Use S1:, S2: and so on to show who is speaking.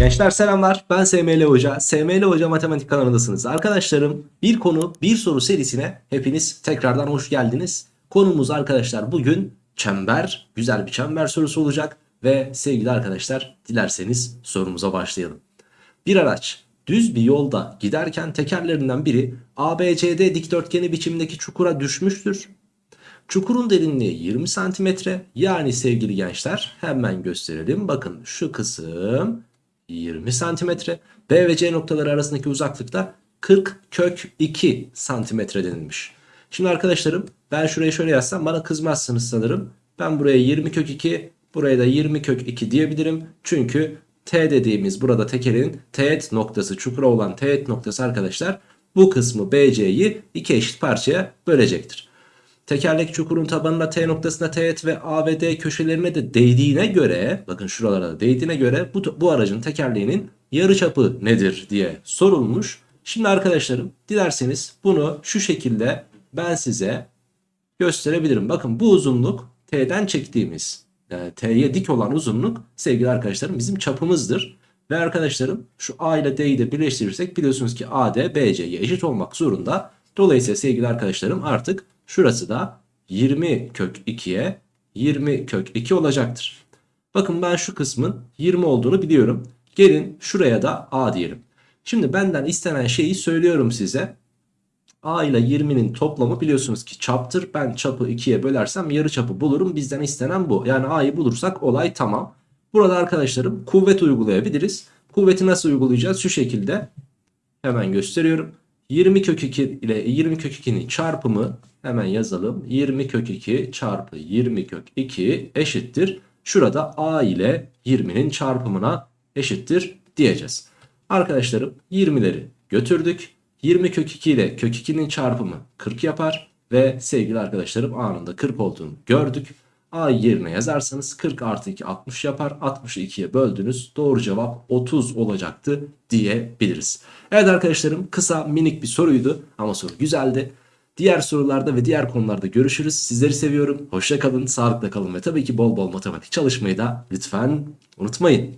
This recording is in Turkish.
S1: Gençler selamlar. Ben SML Hoca. SML Hoca Matematik kanalındasınız. Arkadaşlarım bir konu bir soru serisine hepiniz tekrardan hoş geldiniz. Konumuz arkadaşlar bugün çember güzel bir çember sorusu olacak Ve sevgili arkadaşlar dilerseniz sorumuza başlayalım. Bir araç düz bir yolda giderken tekerlerinden biri ABCD dikdörtgeni biçimindeki çukura düşmüştür. Çukurun derinliği 20 santimetre. Yani sevgili gençler hemen gösterelim. Bakın şu kısım 20 santimetre. B ve C noktaları arasındaki uzaklıkta 40 kök 2 santimetre denilmiş. Şimdi arkadaşlarım ben şurayı şöyle yazsam bana kızmazsınız sanırım. Ben buraya 20 kök 2 buraya da 20 kök 2 diyebilirim. Çünkü T dediğimiz burada tekerin teğet noktası çukura olan teğet noktası arkadaşlar bu kısmı BC'yi iki eşit parçaya bölecektir. Tekerlek çukurun tabanına T noktasına teğet ve A ve D köşelerine de değdiğine göre bakın şuralara da değdiğine göre bu, bu aracın tekerleğinin yarıçapı nedir diye sorulmuş. Şimdi arkadaşlarım dilerseniz bunu şu şekilde ben size gösterebilirim. Bakın bu uzunluk T'den çektiğimiz yani T'ye dik olan uzunluk sevgili arkadaşlarım bizim çapımızdır. Ve arkadaşlarım şu A ile D'yi de birleştirirsek biliyorsunuz ki AD BC'ye eşit olmak zorunda. Dolayısıyla sevgili arkadaşlarım artık Şurası da 20 kök 2'ye 20 kök 2 olacaktır. Bakın ben şu kısmın 20 olduğunu biliyorum. Gelin şuraya da a diyelim. Şimdi benden istenen şeyi söylüyorum size. a ile 20'nin toplamı biliyorsunuz ki çaptır. Ben çapı 2'ye bölersem yarı çapı bulurum. Bizden istenen bu. Yani a'yı bulursak olay tamam. Burada arkadaşlarım kuvvet uygulayabiliriz. Kuvveti nasıl uygulayacağız? Şu şekilde hemen gösteriyorum. 20 kök 2 ile 20 kök 2'nin çarpımı hemen yazalım. 20 kök 2 çarpı 20 kök 2 eşittir. Şurada a ile 20'nin çarpımına eşittir diyeceğiz. Arkadaşlarım 20'leri götürdük. 20 kök 2 ile kök 2'nin çarpımı 40 yapar. Ve sevgili arkadaşlarım anında 40 olduğunu gördük. A yerine yazarsanız 40 artı 2 60 yapar. 60'ı 2'ye böldünüz. Doğru cevap 30 olacaktı diyebiliriz. Evet arkadaşlarım kısa minik bir soruydu ama soru güzeldi. Diğer sorularda ve diğer konularda görüşürüz. Sizleri seviyorum. Hoşça kalın, sağlıkla kalın ve tabii ki bol bol matematik çalışmayı da lütfen unutmayın.